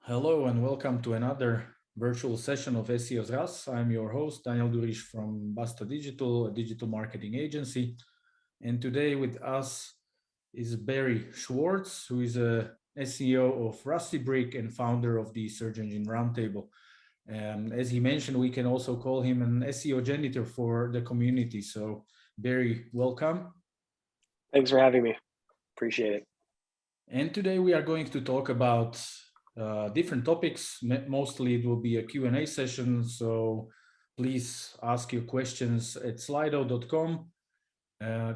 Hello and welcome to another virtual session of SEO's RAS. I'm your host, Daniel Durish from Basta Digital, a digital marketing agency. And today with us is Barry Schwartz, who is a SEO of Rusty Brick and founder of the Search Engine Roundtable. Um, as he mentioned, we can also call him an SEO janitor for the community. So Barry, welcome. Thanks for having me. Appreciate it. And today we are going to talk about uh, different topics. Mostly it will be a Q&A session, so please ask your questions at slido.com. Uh,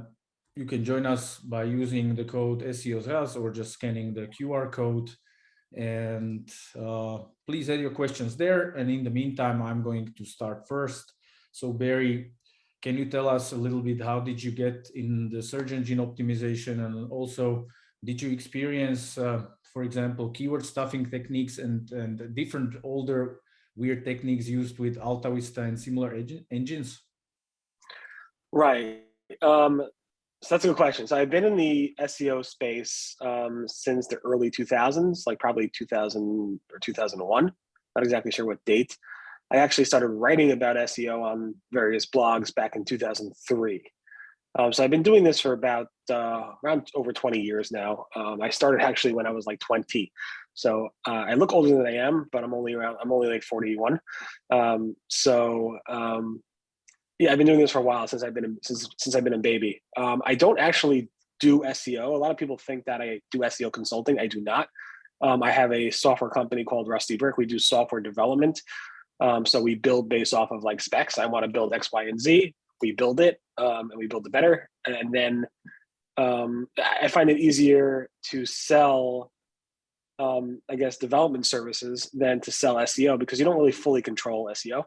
you can join us by using the code SEOsRAS or just scanning the QR code. And uh, please add your questions there. And in the meantime, I'm going to start first. So Barry, can you tell us a little bit how did you get in the search engine optimization and also did you experience uh, for example, keyword stuffing techniques and, and different older weird techniques used with AltaVista and similar engines? Right. Um, so that's a good question. So I've been in the SEO space um, since the early 2000s, like probably 2000 or 2001. Not exactly sure what date. I actually started writing about SEO on various blogs back in 2003. Um, so I've been doing this for about uh, around over 20 years now. Um, I started actually when I was like 20. So uh, I look older than I am, but I'm only around, I'm only like 41. Um, so um, yeah, I've been doing this for a while since I've been, since, since I've been a baby. Um, I don't actually do SEO. A lot of people think that I do SEO consulting. I do not. Um, I have a software company called Rusty Brick. We do software development. So we build based off of like specs. I want to build X, Y, and Z we build it um, and we build it better. And then um, I find it easier to sell, um, I guess, development services than to sell SEO because you don't really fully control SEO.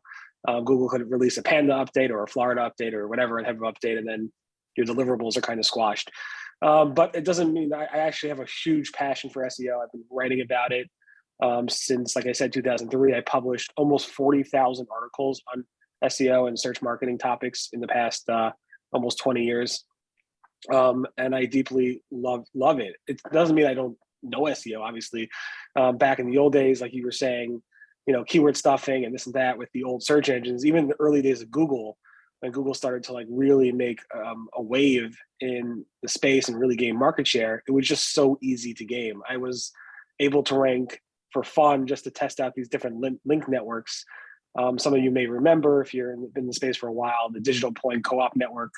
Um, Google could release a Panda update or a Florida update or whatever and have an update, and then your deliverables are kind of squashed. Um, but it doesn't mean I, I, actually have a huge passion for SEO. I've been writing about it um, since, like I said, 2003. I published almost 40,000 articles on SEO and search marketing topics in the past uh, almost 20 years. Um, and I deeply love love it. It doesn't mean I don't know SEO, obviously. Um, back in the old days, like you were saying, you know, keyword stuffing and this and that with the old search engines, even the early days of Google, when Google started to like really make um, a wave in the space and really gain market share, it was just so easy to game. I was able to rank for fun just to test out these different link networks um, some of you may remember if you're in, in the space for a while, the Digital Point Co-op Network.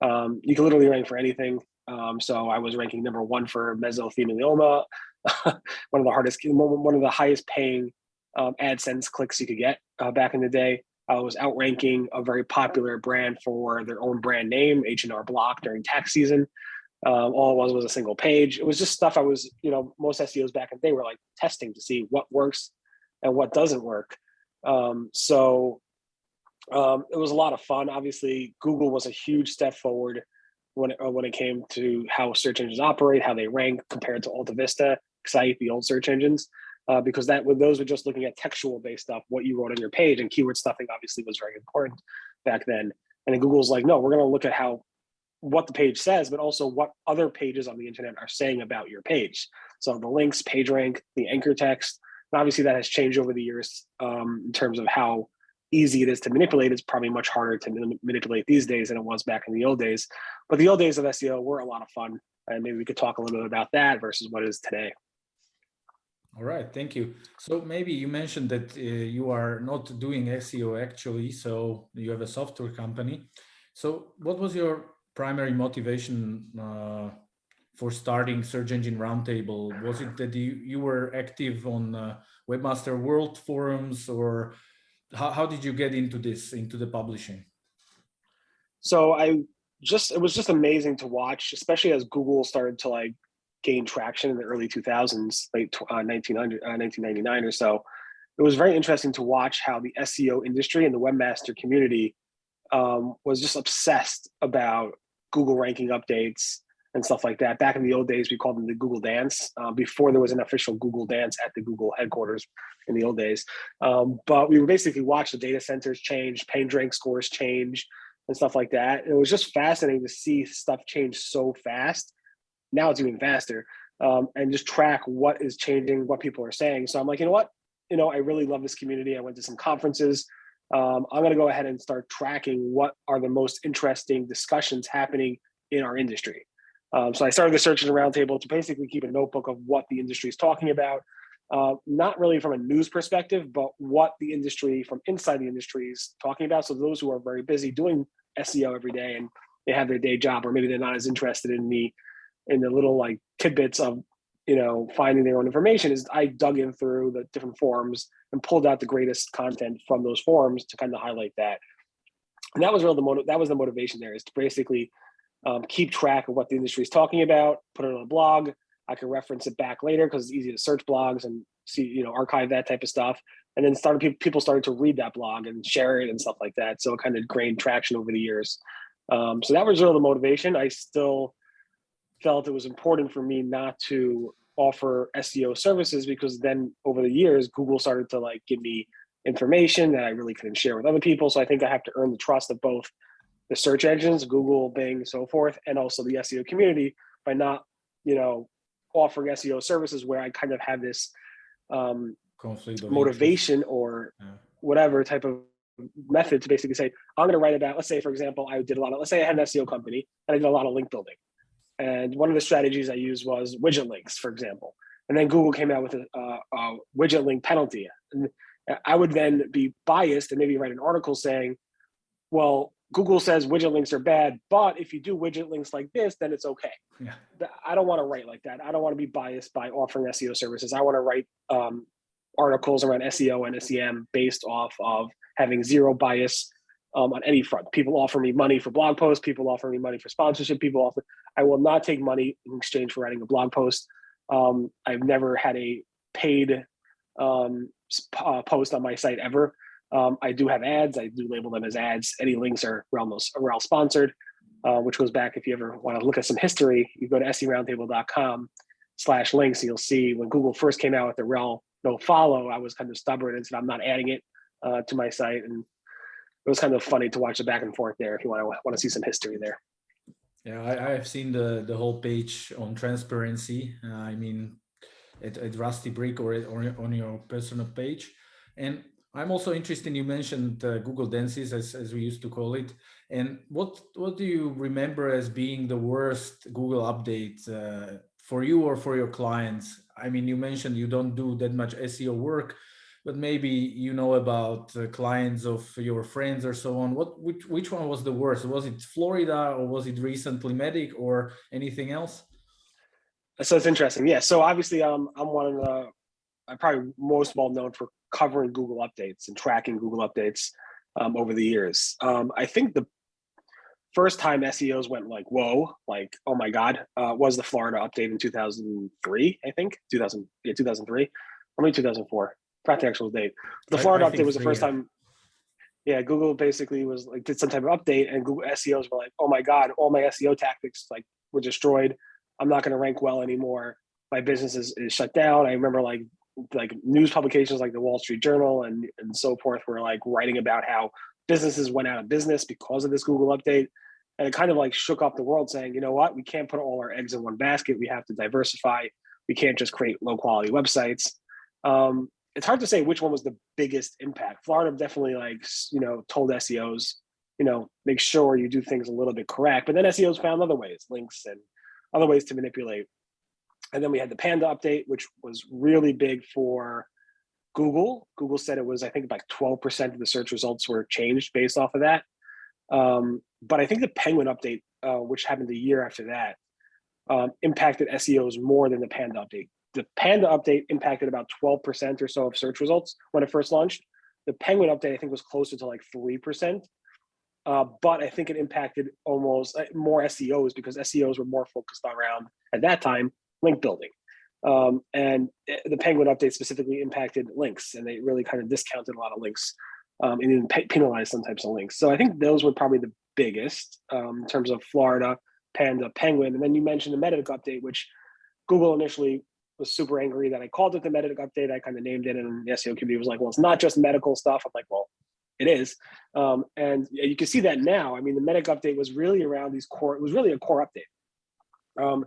Um, you can literally rank for anything. Um, so I was ranking number one for mesothelioma, one of the hardest, one of the highest paying um, AdSense clicks you could get uh, back in the day. I was outranking a very popular brand for their own brand name, H&R Block during tax season. Um, all it was was a single page. It was just stuff I was, you know, most SEOs back in the day were like testing to see what works and what doesn't work. Um, so um, it was a lot of fun. Obviously, Google was a huge step forward when it, uh, when it came to how search engines operate, how they rank compared to AltaVista, Excite, the old search engines, uh, because that those were just looking at textual based stuff, what you wrote on your page, and keyword stuffing obviously was very important back then. And Google's like, no, we're going to look at how what the page says, but also what other pages on the internet are saying about your page. So the links, page rank, the anchor text, and obviously that has changed over the years um, in terms of how easy it is to manipulate. It's probably much harder to manipulate these days than it was back in the old days. But the old days of SEO were a lot of fun. And maybe we could talk a little bit about that versus what is today. All right, thank you. So maybe you mentioned that uh, you are not doing SEO actually, so you have a software company. So what was your primary motivation uh, for starting Search Engine Roundtable? Was it that you, you were active on uh, Webmaster World forums or how, how did you get into this, into the publishing? So I just, it was just amazing to watch, especially as Google started to like gain traction in the early 2000s, late uh, 1900, uh, 1999 or so. It was very interesting to watch how the SEO industry and the webmaster community um, was just obsessed about Google ranking updates, and stuff like that. Back in the old days, we called them the Google Dance uh, before there was an official Google Dance at the Google headquarters in the old days. Um, but we would basically watch the data centers change, PageRank scores change, and stuff like that. It was just fascinating to see stuff change so fast now it's even faster, um, and just track what is changing, what people are saying. So I'm like, you know what? You know, I really love this community. I went to some conferences. Um, I'm going to go ahead and start tracking what are the most interesting discussions happening in our industry. Um, so I started the search engine roundtable to basically keep a notebook of what the industry is talking about, uh, not really from a news perspective, but what the industry from inside the industry is talking about. So those who are very busy doing SEO every day and they have their day job, or maybe they're not as interested in the in the little like tidbits of you know finding their own information, is I dug in through the different forums and pulled out the greatest content from those forums to kind of highlight that. And that was really the motive. That was the motivation there is to basically um, keep track of what the industry is talking about, put it on a blog. I can reference it back later because it's easy to search blogs and see, you know, archive that type of stuff. And then started people, started to read that blog and share it and stuff like that. So it kind of gained traction over the years. Um, so that was really the motivation. I still felt it was important for me not to offer SEO services because then over the years, Google started to like give me information that I really couldn't share with other people. So I think I have to earn the trust of both the search engines, Google, Bing, so forth, and also the SEO community by not, you know, offering SEO services where I kind of have this um, conflict motivation or yeah. whatever type of method to basically say, I'm going to write about, let's say, for example, I did a lot of, let's say I had an SEO company and I did a lot of link building. And one of the strategies I used was widget links, for example. And then Google came out with a, a, a widget link penalty. And I would then be biased and maybe write an article saying, well, Google says widget links are bad, but if you do widget links like this, then it's okay. Yeah. I don't want to write like that. I don't want to be biased by offering SEO services. I want to write um, articles around SEO and SEM based off of having zero bias um, on any front. People offer me money for blog posts. People offer me money for sponsorship. People offer, I will not take money in exchange for writing a blog post. Um, I've never had a paid um, uh, post on my site ever. Um, I do have ads. I do label them as ads. Any links are Rel, Rel sponsored, uh, which goes back, if you ever want to look at some history, you go to seroundtable.com slash links. You'll see when Google first came out with the Rel no follow, I was kind of stubborn and said, I'm not adding it uh, to my site. And it was kind of funny to watch the back and forth there if you want to want to see some history there. Yeah, I, have seen the the whole page on transparency. Uh, I mean, at, at Rusty Brick or, or on your personal page. And I'm also interested, you mentioned uh, Google Dances, as, as we used to call it. And what, what do you remember as being the worst Google update uh, for you or for your clients? I mean, you mentioned you don't do that much SEO work, but maybe you know about uh, clients of your friends or so on. What, which, which one was the worst? Was it Florida or was it recently Medic or anything else? So it's interesting. Yeah. So obviously, um, I'm one of the, I'm probably most well known for covering Google updates and tracking Google updates um, over the years. Um, I think the first time SEOs went like, whoa, like, oh my God, uh, was the Florida update in 2003, I think, 2000, yeah, 2003, or maybe 2004, forgot the actual date. The Florida I, I update was the first time, yeah, Google basically was like, did some type of update and Google SEOs were like, oh my God, all my SEO tactics like were destroyed. I'm not gonna rank well anymore. My business is, is shut down. I remember like like news publications like the Wall Street Journal and, and so forth were like writing about how businesses went out of business because of this Google update. And it kind of like shook up the world saying, you know what, we can't put all our eggs in one basket. We have to diversify. We can't just create low quality websites. Um, it's hard to say which one was the biggest impact. Florida definitely like, you know, told SEOs, you know, make sure you do things a little bit correct. But then SEOs found other ways, links and other ways to manipulate and then we had the Panda update, which was really big for Google. Google said it was, I think, like 12% of the search results were changed based off of that. Um, but I think the Penguin update, uh, which happened the year after that, um, impacted SEOs more than the Panda update. The Panda update impacted about 12% or so of search results when it first launched. The Penguin update, I think, was closer to like 3%. Uh, but I think it impacted almost uh, more SEOs because SEOs were more focused around at that time link building. Um, and eh, the Penguin update specifically impacted links, and they really kind of discounted a lot of links um, and even penalized some types of links. So I think those were probably the biggest um, in terms of Florida, Panda, Penguin. And then you mentioned the Medic update, which Google initially was super angry that I called it the medic update. I kind of named it, and the SEO community was like, well, it's not just medical stuff. I'm like, well, it is. Um, and you can see that now. I mean, the medic update was really around these core, it was really a core update. Um,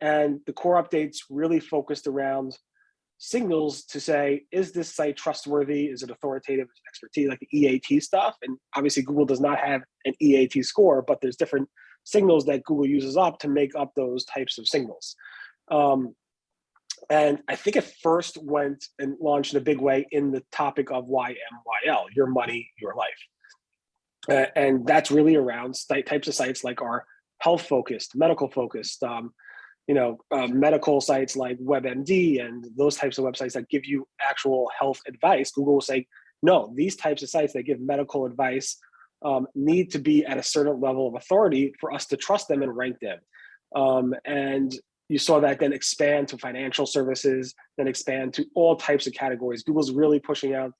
and the core updates really focused around signals to say, is this site trustworthy? Is it authoritative expertise, like the EAT stuff? And obviously Google does not have an EAT score, but there's different signals that Google uses up to make up those types of signals. Um, and I think it first went and launched in a big way in the topic of YMYL, your money, your life. Uh, and that's really around types of sites like our health focused, medical focused, um, you know, uh, medical sites like WebMD and those types of websites that give you actual health advice. Google will say, no, these types of sites that give medical advice um, need to be at a certain level of authority for us to trust them and rank them. Um, and you saw that then expand to financial services, then expand to all types of categories. Google's really pushing out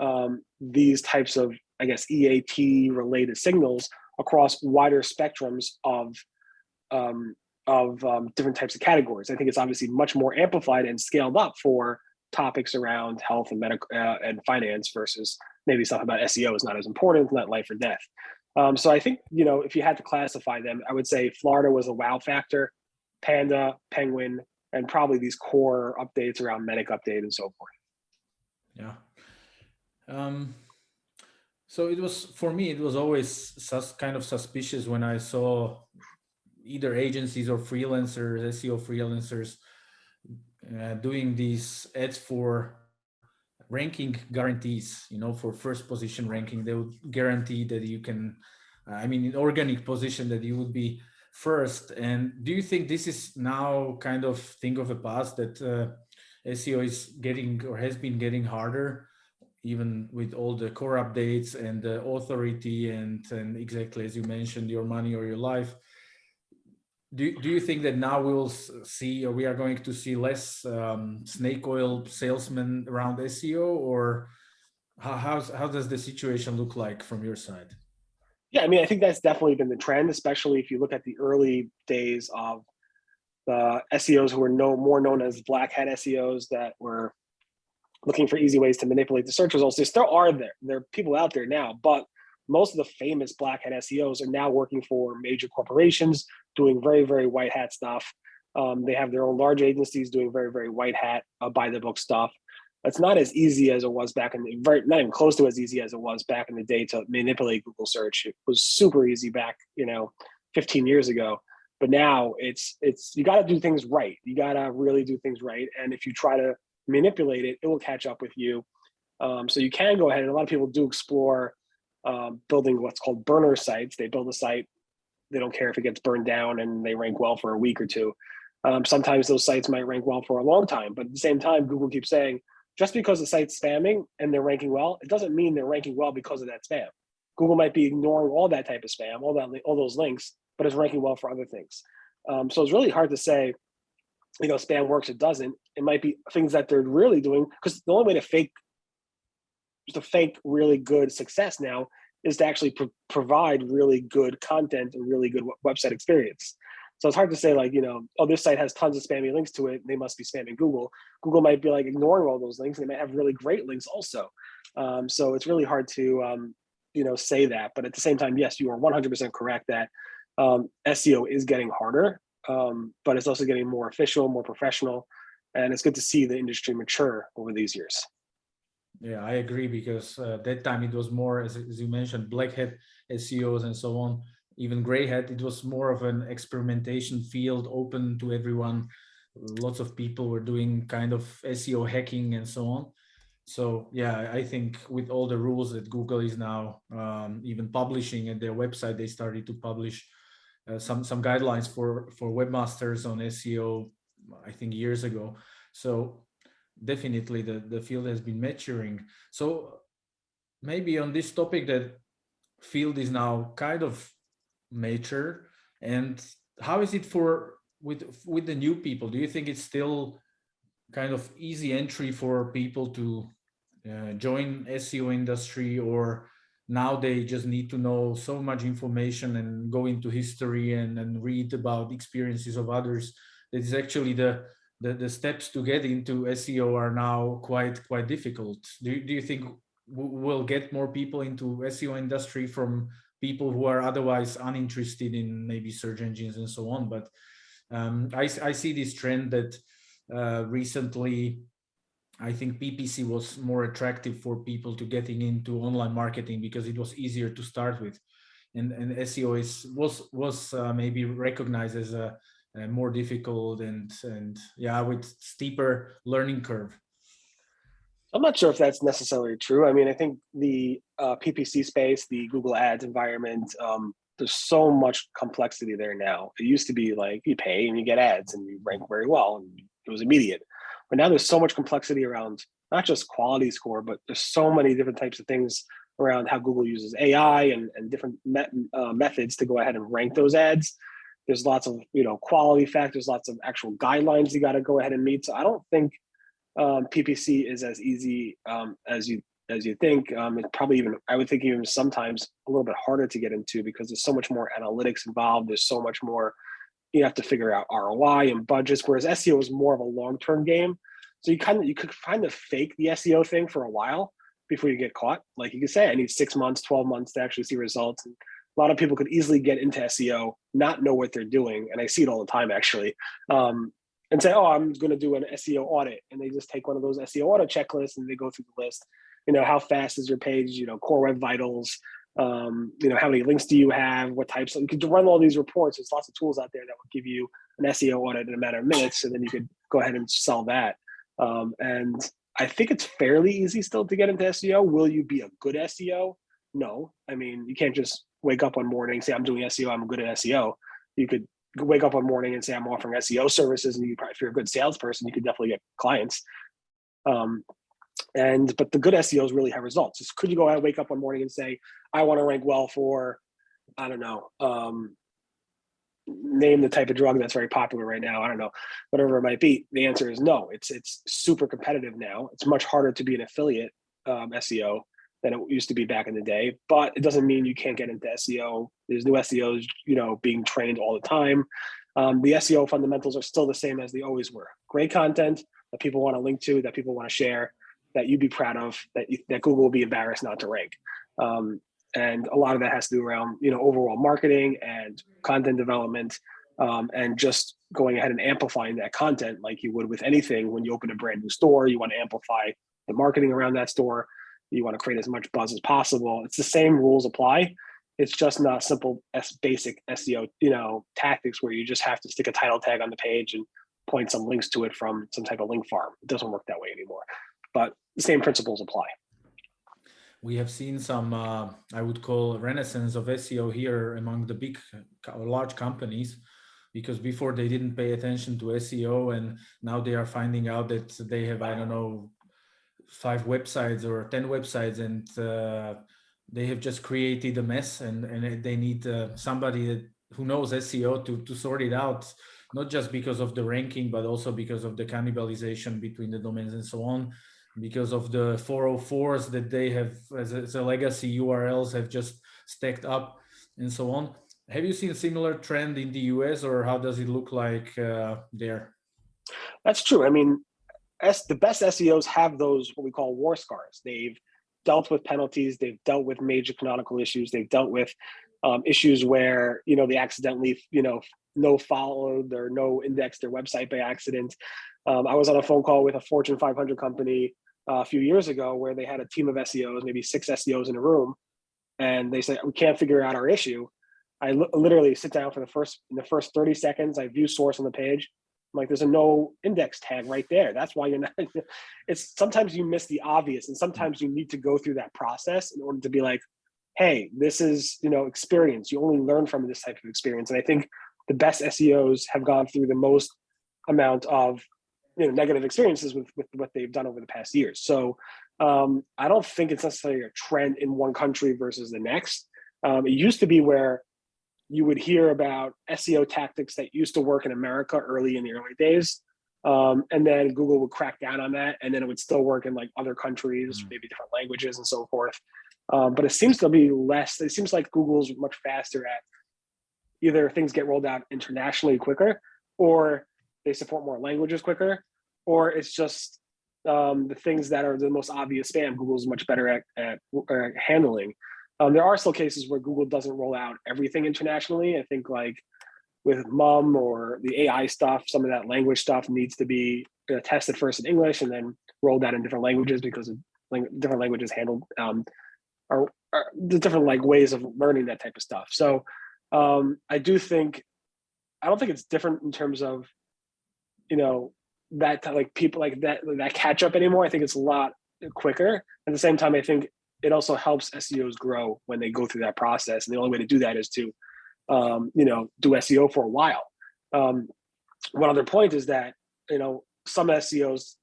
um, these types of, I guess, EAT related signals across wider spectrums of um, of um, different types of categories. I think it's obviously much more amplified and scaled up for topics around health and medical uh, and finance versus maybe something about SEO is not as important, not life or death. Um, so I think, you know, if you had to classify them, I would say Florida was a wow factor, Panda, Penguin, and probably these core updates around Medic update and so forth. Yeah. Um, so it was, for me, it was always kind of suspicious when I saw either agencies or freelancers, SEO freelancers, uh, doing these ads for ranking guarantees, you know, for first position ranking, they would guarantee that you can, uh, I mean, in organic position that you would be first. And do you think this is now kind of thing of the past that uh, SEO is getting or has been getting harder, even with all the core updates and the authority and, and exactly as you mentioned, your money or your life, do, do you think that now we will see or we are going to see less um, snake oil salesmen around SEO or how, how does the situation look like from your side? Yeah, I mean, I think that's definitely been the trend, especially if you look at the early days of the SEOs who were no, more known as black hat SEOs that were looking for easy ways to manipulate the search results. There still are there. There are people out there now, but most of the famous black hat SEOs are now working for major corporations, doing very, very white hat stuff. Um, they have their own large agencies doing very, very white hat, uh, by the book stuff. It's not as easy as it was back in the very, not even close to as easy as it was back in the day to manipulate Google search. It was super easy back, you know, 15 years ago. But now it's it's you got to do things right. You got to really do things right. And if you try to manipulate it, it will catch up with you. Um, so you can go ahead, and a lot of people do explore um, building what's called burner sites. They build a site, they don't care if it gets burned down and they rank well for a week or two. Um, sometimes those sites might rank well for a long time, but at the same time, Google keeps saying, just because the site's spamming and they're ranking well, it doesn't mean they're ranking well because of that spam. Google might be ignoring all that type of spam, all that, all those links, but it's ranking well for other things. Um, so it's really hard to say, you know, spam works, it doesn't. It might be things that they're really doing because the only way to fake to fake really good success now is to actually pro provide really good content and really good website experience. So it's hard to say like, you know, oh, this site has tons of spammy links to it. They must be spamming Google. Google might be like ignoring all those links. And They might have really great links also. Um, so it's really hard to, um, you know, say that. But at the same time, yes, you are 100% correct that um, SEO is getting harder, um, but it's also getting more official, more professional. And it's good to see the industry mature over these years. Yeah, I agree because uh, that time it was more, as, as, you mentioned, black hat SEOs and so on, even gray hat, it was more of an experimentation field open to everyone. Lots of people were doing kind of SEO hacking and so on. So yeah, I think with all the rules that Google is now um, even publishing at their website, they started to publish uh, some some guidelines for for webmasters on SEO, I think years ago. So definitely the, the field has been maturing. So maybe on this topic that field is now kind of mature and how is it for with with the new people? Do you think it's still kind of easy entry for people to uh, join SEO industry or now they just need to know so much information and go into history and, and read about experiences of others that is actually the the, the steps to get into SEO are now quite quite difficult. Do, do you think we'll get more people into SEO industry from people who are otherwise uninterested in maybe search engines and so on? But Um, I, I see this trend that uh, recently, I think PPC was more attractive for people to getting into online marketing because it was easier to start with. And, and SEO is was was uh, maybe recognized as a, a more difficult and and yeah with steeper learning curve. I'm not sure if that's necessarily true. I mean, I think the uh, PPC space, the Google Ads environment, um, there's so much complexity there now. It used to be like you pay and you get ads and you rank very well and it was immediate. But now there's so much complexity around not just quality score, but there's so many different types of things around how Google uses AI and, and different uh, methods to go ahead and rank those ads. There's lots of you know quality factors, lots of actual guidelines you got to go ahead and meet. So I don't think um, PPC is as easy um, as you as you think. Um, it's probably even I would think even sometimes a little bit harder to get into because there's so much more analytics involved. There's so much more you have to figure out ROI and budgets. Whereas SEO is more of a long term game. So you kind of you could kind of fake the SEO thing for a while before you get caught. Like you could say, I need six months, twelve months to actually see results. And a lot of people could easily get into SEO, not know what they're doing, and I see it all the time actually. Um, and say, oh, I'm going to do an SEO audit, and they just take one of those SEO audit checklists and they go through the list. You know, how fast is your page? You know, core web vitals. Um, you know, how many links do you have? What types? Of, you could run all these reports. There's lots of tools out there that will give you an SEO audit in a matter of minutes, and then you could go ahead and sell that. Um, and I think it's fairly easy still to get into SEO. Will you be a good SEO? No. I mean, you can't just wake up one morning say I'm doing SEO. I'm good at SEO. You could wake up one morning and say I'm offering SEO services, and you probably if you're a good salesperson, you could definitely get clients. Um, and but the good SEOs really have results. Just could you go out wake up one morning and say I want to rank well for I don't know um, name the type of drug that's very popular right now. I don't know whatever it might be. The answer is no. It's it's super competitive now. It's much harder to be an affiliate um, SEO than it used to be back in the day. But it doesn't mean you can't get into SEO. There's new SEOs, you know, being trained all the time. Um, the SEO fundamentals are still the same as they always were. Great content that people want to link to, that people want to share, that you'd be proud of, that you, that Google will be embarrassed not to rank. Um, and a lot of that has to do around you know overall marketing and content development, um, and just going ahead and amplifying that content like you would with anything. When you open a brand new store, you want to amplify the marketing around that store you want to create as much buzz as possible. It's the same rules apply. It's just not simple as basic SEO, you know, tactics where you just have to stick a title tag on the page and point some links to it from some type of link farm. It doesn't work that way anymore. But the same principles apply. We have seen some, uh, I would call renaissance of SEO here among the big, large companies because before they didn't pay attention to SEO and now they are finding out that they have, I don't know, five websites or 10 websites and uh, they have just created a mess and, and they need uh, somebody who knows SEO to, to sort it out, not just because of the ranking, but also because of the cannibalization between the domains and so on, because of the 404s that they have as a, as a legacy URLs have just stacked up and so on. Have you seen similar trend in the US or how does it look like uh, there? That's true. I mean, S, the best SEOs have those what we call war scars. They've dealt with penalties. They've dealt with major canonical issues. They've dealt with um, issues where you know they accidentally you know no followed or no indexed their website by accident. Um, I was on a phone call with a Fortune 500 company uh, a few years ago where they had a team of SEOs, maybe six SEOs in a room, and they said we can't figure out our issue. I literally sit down for the first in the first 30 seconds. I view source on the page. Like, there's a no index tag right there. That's why you're not, it's sometimes you miss the obvious and sometimes you need to go through that process in order to be like, hey, this is, you know, experience. You only learn from this type of experience. And I think the best SEOs have gone through the most amount of, you know, negative experiences with, with what they've done over the past years. So um, I don't think it's necessarily a trend in one country versus the next. Um, it used to be where you would hear about SEO tactics that used to work in America early in the early days. Um, and then Google would crack down on that, and then it would still work in like other countries, mm. maybe different languages and so forth. Um, but it seems to be less. It seems like Google's much faster at either things get rolled out internationally quicker, or they support more languages quicker, or it's just um, the things that are the most obvious spam. Google's much better at, at, at handling. Um, there are still cases where Google doesn't roll out everything internationally. I think like with MUM or the AI stuff, some of that language stuff needs to be tested first in English and then rolled out in different languages because of lang different languages handled um, the different like ways of learning that type of stuff. So um, I do think I don't think it's different in terms of you know that like people like that that catch up anymore. I think it's a lot quicker. At the same time, I think it also helps SEOs grow when they go through that process. And the only way to do that is to um, you know do SEO for a while. Um, one other point is that you know some SEOs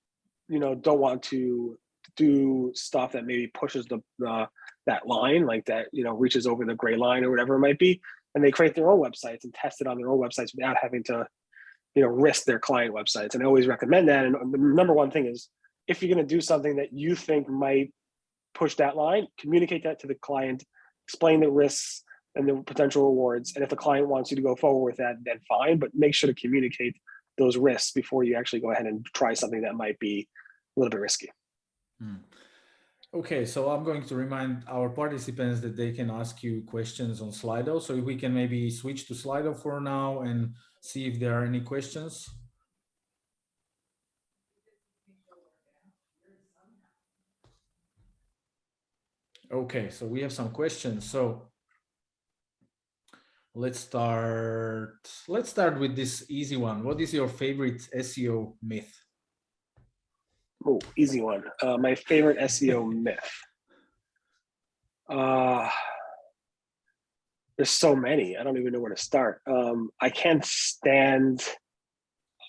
you know don't want to do stuff that maybe pushes the, the that line like that you know reaches over the gray line or whatever it might be and they create their own websites and test it on their own websites without having to you know risk their client websites and i always recommend that and the number one thing is if you're going to do something that you think might push that line communicate that to the client explain the risks and the potential rewards and if the client wants you to go forward with that then fine but make sure to communicate those risks before you actually go ahead and try something that might be a little bit risky hmm. Okay, so I'm going to remind our participants that they can ask you questions on Slido. So if we can maybe switch to Slido for now and see if there are any questions. Okay, so we have some questions. So let's start. Let's start with this easy one. What is your favorite SEO myth? Oh, easy one. Uh, my favorite SEO myth. Uh, there's so many. I don't even know where to start. Um, I can't stand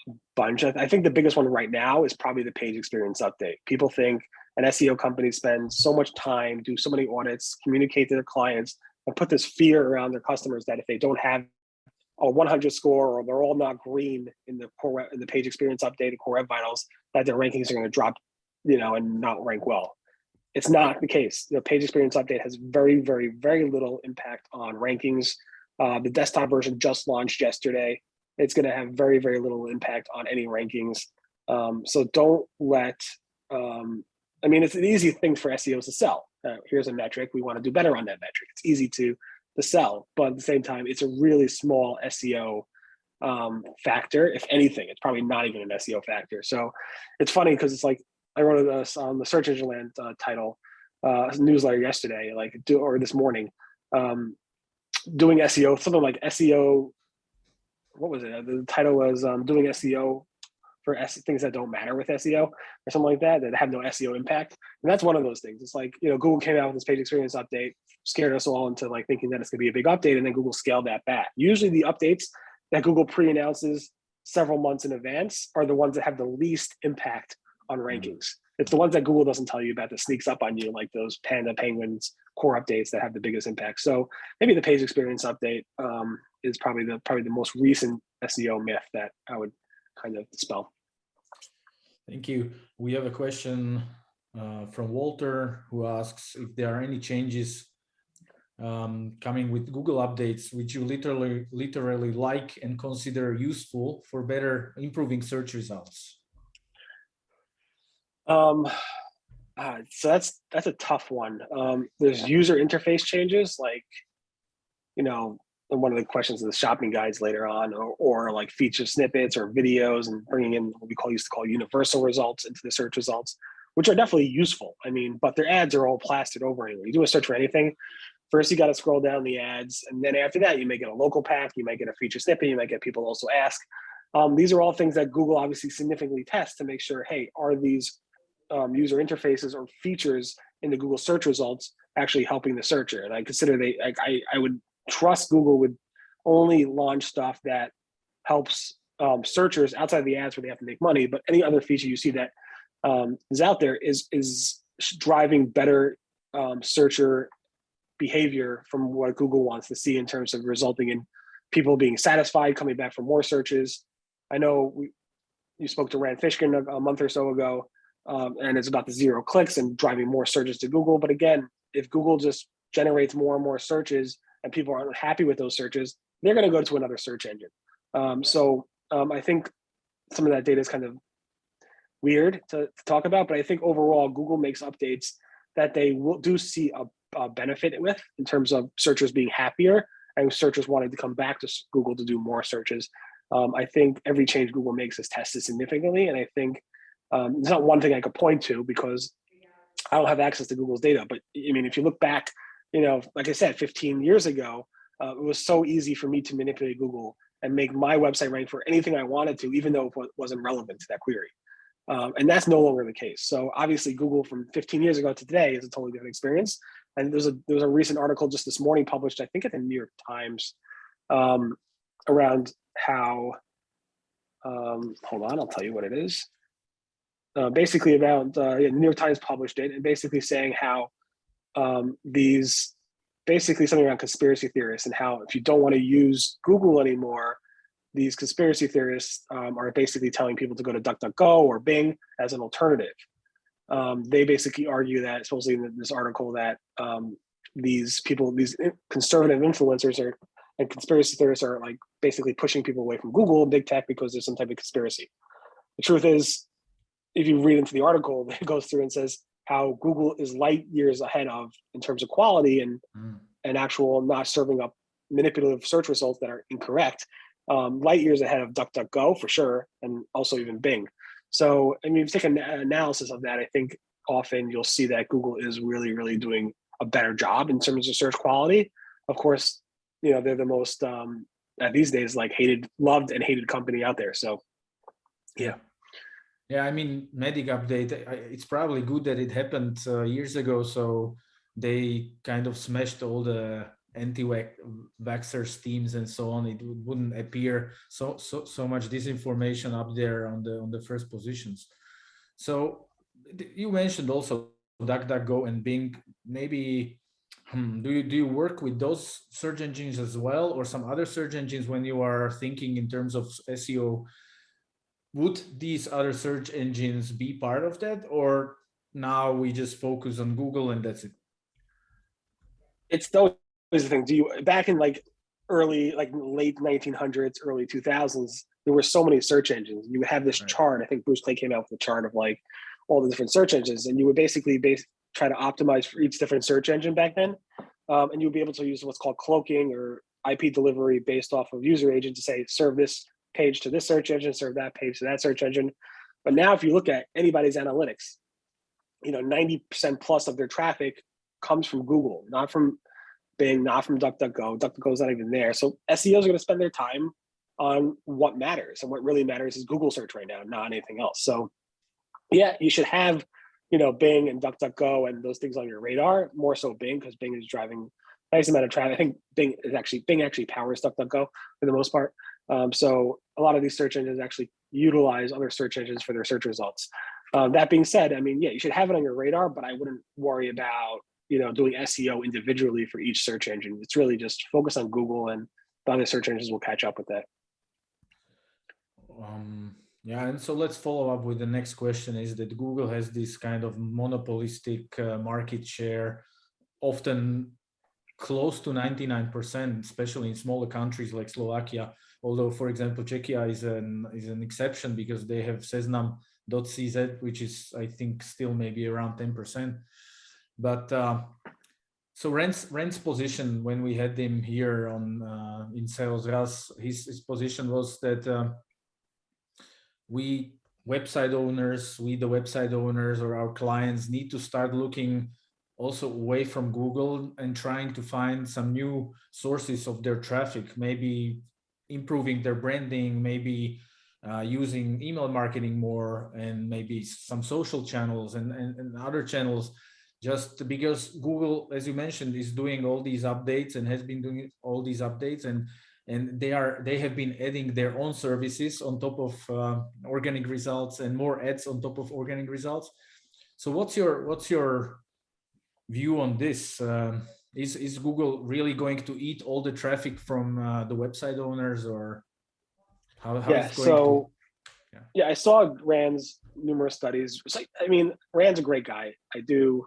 a bunch. Of, I think the biggest one right now is probably the page experience update. People think an SEO company spends so much time, do so many audits, communicate to their clients, and put this fear around their customers that if they don't have a 100 score or they're all not green in the core in the page experience update and core web vitals that their rankings are going to drop you know and not rank well. It's not the case. The page experience update has very very very little impact on rankings. Uh, the desktop version just launched yesterday. It's going to have very very little impact on any rankings. Um, so don't let um, i mean it's an easy thing for seos to sell uh, here's a metric we want to do better on that metric it's easy to to sell, but at the same time, it's a really small SEO um, factor. If anything, it's probably not even an SEO factor. So it's funny because it's like I wrote this on the search engine land uh, title uh, newsletter yesterday, like do or this morning, um, doing SEO, something like SEO. What was it? The title was um, doing SEO for S things that don't matter with SEO or something like that that have no SEO impact. And that's one of those things. It's like, you know, Google came out with this page experience update, scared us all into like thinking that it's gonna be a big update and then Google scaled that back. Usually the updates that Google pre-announces several months in advance are the ones that have the least impact on mm-hmm. rankings. It's the ones that Google doesn't tell you about that sneaks up on you, like those Panda Penguins core updates that have the biggest impact. So maybe the page experience update um, is probably the probably the most recent SEO myth that I would kind of spell. Thank you. We have a question uh, from Walter who asks if there are any changes um, coming with Google updates, which you literally literally like and consider useful for better improving search results. Um, uh, so that's that's a tough one. Um, there's user interface changes, like you know one of the questions of the shopping guides later on, or, or like feature snippets or videos and bringing in what we call used to call universal results into the search results, which are definitely useful. I mean, but their ads are all plastered over anyway. You do a search for anything, first you got to scroll down the ads, and then after that, you may get a local pack, you might get a feature snippet, you might get people also ask. Um, these are all things that Google obviously significantly tests to make sure, hey, are these um, user interfaces or features in the Google search results actually helping the searcher? And I consider they, I, I would trust Google would only launch stuff that helps um, searchers outside of the ads where they have to make money, but any other feature you see that um, is out there is is driving better um, searcher behavior from what Google wants to see in terms of resulting in people being satisfied, coming back for more searches. I know we, you spoke to Rand Fishkin a, a month or so ago, um, and it's about the zero clicks and driving more searches to Google. But again, if Google just generates more and more searches and people aren't happy with those searches, they're going to go to another search engine. Um, so um, I think some of that data is kind of weird to, to, talk about, but I think overall Google makes updates that they will do see a, a benefit with in terms of searchers being happier and searchers wanting to come back to Google to do more searches. Um, I think every change Google makes is tested significantly, and I think um, it's not one thing I could point to because I don't have access to Google's data. But I mean, if you look back, you know, like I said, 15 years ago, uh, it was so easy for me to manipulate Google and make my website rank for anything I wanted to, even though it wasn't relevant to that query. Um, and that's no longer the case. So obviously Google from 15 years ago to today is a totally different experience. And there's a there was a recent article just this morning published, I think at the New York Times, um, around how, um, hold on, I'll tell you what it is. Uh, basically about, uh, yeah, New York Times published it and basically saying how um, these basically something around conspiracy theorists and how if you don't want to use Google anymore, these conspiracy theorists um, are basically telling people to go to DuckDuckGo or Bing as an alternative. Um, they basically argue that, supposedly in this article, that um, these people, these conservative influencers are and conspiracy theorists are like basically pushing people away from Google and big tech because there's some type of conspiracy. The truth is, if you read into the article, it goes through and says how Google is light years ahead of in terms of quality and mm. and actual not serving up manipulative search results that are incorrect. Um, light years ahead of DuckDuckGo for sure, and also even Bing. So, I mean, if you take an analysis of that, I think often you'll see that Google is really, really doing a better job in terms of search quality. Of course, you know, they're the most um, these days like hated, loved and hated company out there. So, yeah. Yeah, I mean, Medic update, it's probably good that it happened uh, years ago. So they kind of smashed all the anti-vaxxers teams and so on. It wouldn't appear so, so, so much disinformation up there on the, on the first positions. So you mentioned also DuckDuckGo and Bing. Maybe hmm, do you do you work with those search engines as well, or some other search engines when you are thinking in terms of SEO would these other search engines be part of that or now we just focus on google and that's it? It's those the thing. Do you back in like early like late 1900s early 2000s there were so many search engines. You would have this right. chart. I think bruce clay came out with a chart of like all the different search engines and you would basically base try to optimize for each different search engine back then. Um, and you would be able to use what's called cloaking or ip delivery based off of user agent to say serve this page to this search engine, serve that page to that search engine. But now if you look at anybody's analytics, you know, 90% plus of their traffic comes from Google, not from Bing, not from DuckDuckGo. DuckDuckGo is not even there. So SEOs are going to spend their time on what matters. And what really matters is Google search right now, not anything else. So yeah, you should have, you know, Bing and DuckDuckGo and those things on your radar, more so Bing, because Bing is driving nice amount of traffic. I think Bing is actually, Bing actually powers DuckDuckGo for the most part. Um, so a lot of these search engines actually utilize other search engines for their search results. Uh, that being said, I mean, yeah, you should have it on your radar, but I wouldn't worry about you know doing SEO individually for each search engine. It's really just focus on Google, and the other search engines will catch up with that. Um, yeah, and so let's follow up with the next question: Is that Google has this kind of monopolistic uh, market share, often close to 99%, especially in smaller countries like Slovakia although for example czechia is an is an exception because they have seznam.cz which is i think still maybe around 10 percent. But uh, so Rand's Rand's position when we had him here on uh, in sales ras his, his position was that uh, we website owners we the website owners or our clients need to start looking also away from google and trying to find some new sources of their traffic. Maybe improving their branding, maybe uh, using email marketing more and maybe some social channels and, and, and, other channels just because Google, as you mentioned, is doing all these updates and has been doing all these updates and and they are they have been adding their own services on top of uh, organic results and more ads on top of organic results. So what's your what's your view on this? Um, is is Google really going to eat all the traffic from uh, the website owners or how, how yeah, so to, yeah. yeah. I saw Rand's numerous studies. I mean, Rand's a great guy. I do,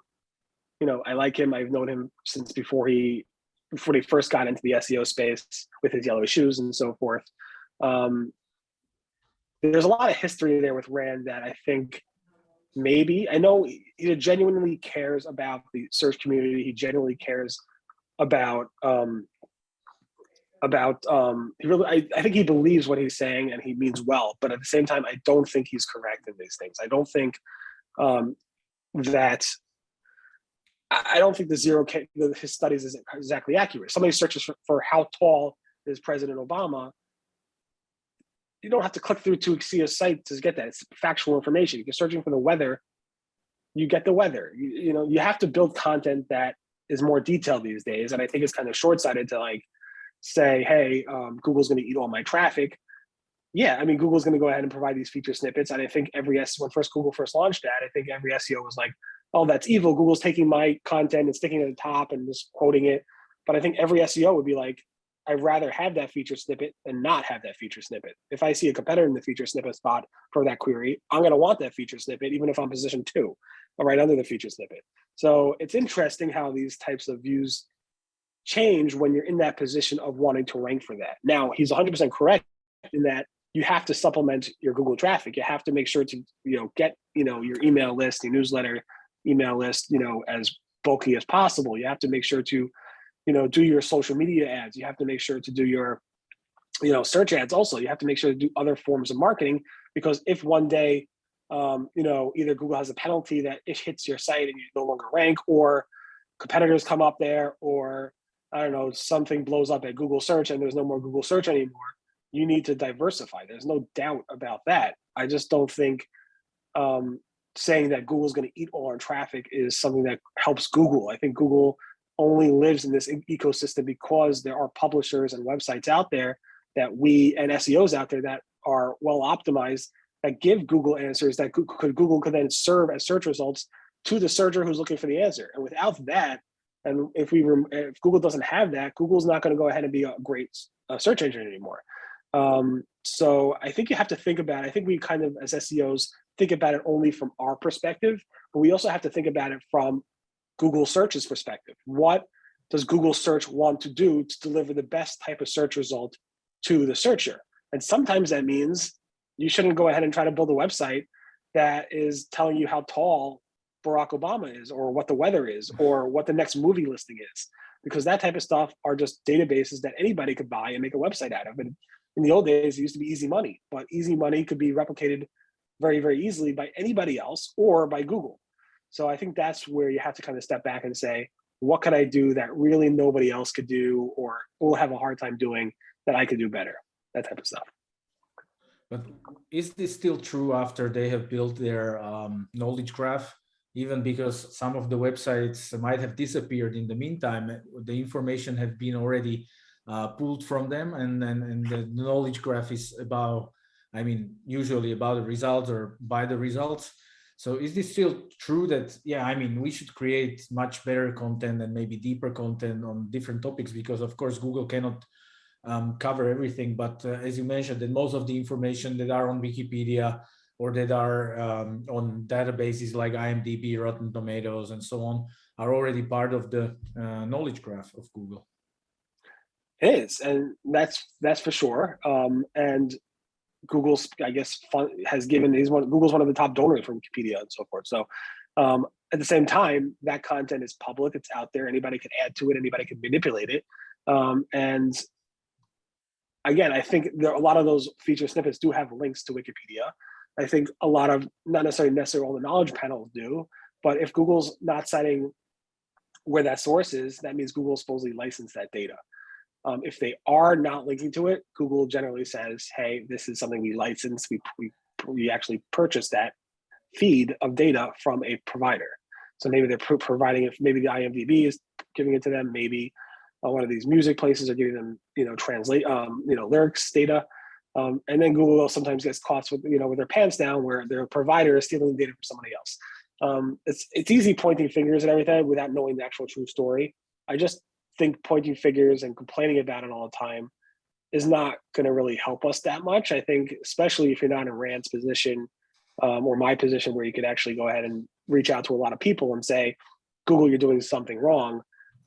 you know, I like him. I've known him since before he before he first got into the SEO space with his yellow shoes and so forth. Um, there's a lot of history there with Rand that I think maybe. I know he genuinely cares about the search community. He genuinely cares about um about um he really I, I think he believes what he's saying and he means well but at the same time i don't think he's correct in these things. I don't think um that i don't think the zero K, his studies is exactly accurate. Somebody searches for, for how tall is president obama you don't have to click through to see a site to get that it's factual information if you're searching for the weather you get the weather you, you know you have to build content that is more detailed these days and i think it's kind of short-sighted to like say, hey, um, Google's going to eat all my traffic. Yeah, I mean, Google's going to go ahead and provide these feature snippets. And I think every S when first Google first launched that, I think every SEO was like, oh, that's evil. Google's taking my content and sticking it at the top and just quoting it. But I think every SEO would be like, I'd rather have that feature snippet than not have that feature snippet. If I see a competitor in the feature snippet spot for that query, I'm going to want that feature snippet, even if I'm position two, or right under the feature snippet. So it's interesting how these types of views change when you're in that position of wanting to rank for that. Now, he's 100% correct in that you have to supplement your Google traffic. You have to make sure to, you know, get, you know, your email list, your newsletter, email list, you know, as bulky as possible. You have to make sure to, you know, do your social media ads. You have to make sure to do your, you know, search ads also. You have to make sure to do other forms of marketing because if one day, um, you know, either Google has a penalty that it hits your site and you no longer rank or competitors come up there or I don't know, something blows up at Google search and there's no more Google search anymore, you need to diversify. There's no doubt about that. I just don't think um, saying that Google's going to eat all our traffic is something that helps Google. I think Google only lives in this ecosystem because there are publishers and websites out there that we and SEOs out there that are well optimized that give Google answers that Google, Google could then serve as search results to the searcher who's looking for the answer. And without that, and if we if Google doesn't have that, Google's not going to go ahead and be a great uh, search engine anymore. Um, so I think you have to think about. I think we kind of as SEOs think about it only from our perspective, but we also have to think about it from Google Search's perspective. What does Google Search want to do to deliver the best type of search result to the searcher? And sometimes that means you shouldn't go ahead and try to build a website that is telling you how tall Barack Obama is or what the weather is or what the next movie listing is because that type of stuff are just databases that anybody could buy and make a website out of. And in the old days, it used to be easy money, but easy money could be replicated very, very easily by anybody else or by Google. So I think that's where you have to kind of step back and say, what could I do that really nobody else could do or will have a hard time doing that I could do better, that type of stuff. But is this still true after they have built their um, knowledge graph? even because some of the websites might have disappeared in the meantime, the information have been already uh, pulled from them and, and, and the knowledge graph is about, I mean, usually about the results or by the results. So is this still true that, yeah, I mean, we should create much better content and maybe deeper content on different topics because of course Google cannot um, cover everything. But uh, as you mentioned, that most of the information that are on Wikipedia or that are um, on databases like IMDb, Rotten Tomatoes, and so on, are already part of the uh, knowledge graph of Google. It is, and that's that's for sure. Um, and Google's, I guess, has given these one. Google's one of the top donors for Wikipedia and so forth. So, um, at the same time, that content is public. It's out there. Anybody can add to it. Anybody can manipulate it. Um, and again, I think there a lot of those feature snippets do have links to Wikipedia. I think a lot of, not necessarily necessarily all the knowledge panels do, but if Google's not citing where that source is, that means Google supposedly licensed that data. Um, if they are not linking to it, Google generally says, hey, this is something we license, we, we, we actually purchased that feed of data from a provider. So maybe they're pro providing it, maybe the IMDb is giving it to them, maybe uh, one of these music places are giving them, you know, translate, um, you know, lyrics data. Um, and then Google sometimes gets caught with, you know, with their pants down where their provider is stealing data from somebody else. Um, it's, it's easy pointing fingers and everything without knowing the actual true story. I just think pointing fingers and complaining about it all the time is not going to really help us that much. I think, especially if you're not in Rand's position um, or my position where you could actually go ahead and reach out to a lot of people and say, Google, you're doing something wrong.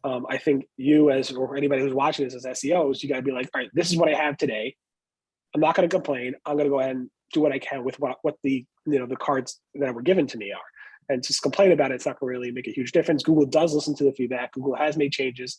Um, I think you as, or anybody who's watching this as SEOs, you got to be like, all right, this is what I have today. I'm not going to complain. I'm going to go ahead and do what I can with what what the you know the cards that were given to me are. And just complain about it, it's not going to really make a huge difference. Google does listen to the feedback. Google has made changes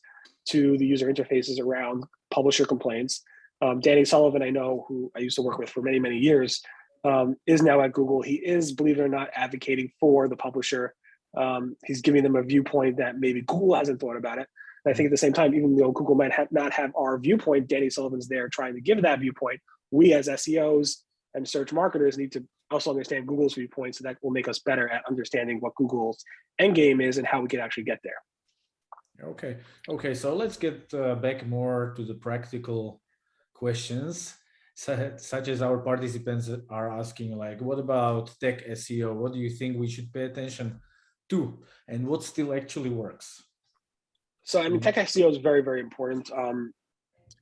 to the user interfaces around publisher complaints. Um, Danny Sullivan, I know, who I used to work with for many, many years, um, is now at Google. He is, believe it or not, advocating for the publisher. Um, he's giving them a viewpoint that maybe Google hasn't thought about it. And I think at the same time, even though Google might not have our viewpoint, Danny Sullivan's there trying to give that viewpoint. We as SEOs and search marketers need to also understand Google's viewpoint, so that will make us better at understanding what Google's end game is and how we can actually get there. Okay, okay, so let's get uh, back more to the practical questions, such as our participants are asking, like, what about tech SEO? What do you think we should pay attention to, and what still actually works? So, I mean, tech SEO is very, very important. Um,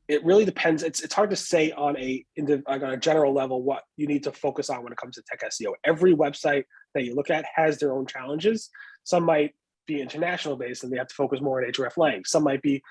it really depends. It's it's hard to say on a like on a general level what you need to focus on when it comes to tech SEO. Every website that you look at has their own challenges. Some might be international based and they have to focus more on hreflang. Some might be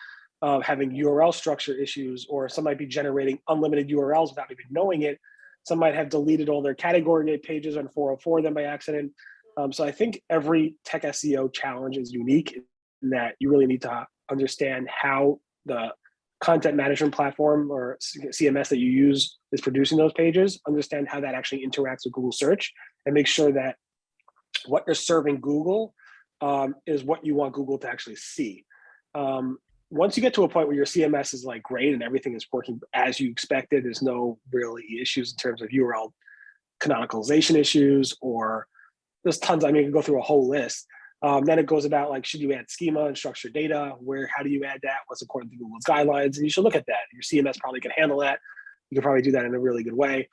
uh, having URL structure issues, or some might be generating unlimited URLs without even knowing it. Some might have deleted all their category pages on 404 then by accident. Um, so I think every tech SEO challenge is unique in that you really need to understand how the content management platform or CMS that you use is producing those pages, understand how that actually interacts with Google search and make sure that what you're serving Google um, is what you want Google to actually see. Um, once you get to a point where your CMS is like great and everything is working as you expected, there's no really issues in terms of URL canonicalization issues or there's tons, I mean, you can go through a whole list. Um, then it goes about like, should you add schema and structured data? Where, how do you add that? What's according to Google's guidelines? And you should look at that. Your CMS probably can handle that. You can probably do that in a really good way.